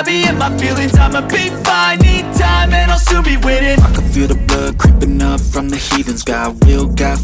I be in my feelings, I'ma be fine. Need time and I'll soon be winning. I can feel the blood creeping up from the heathens. Got will, got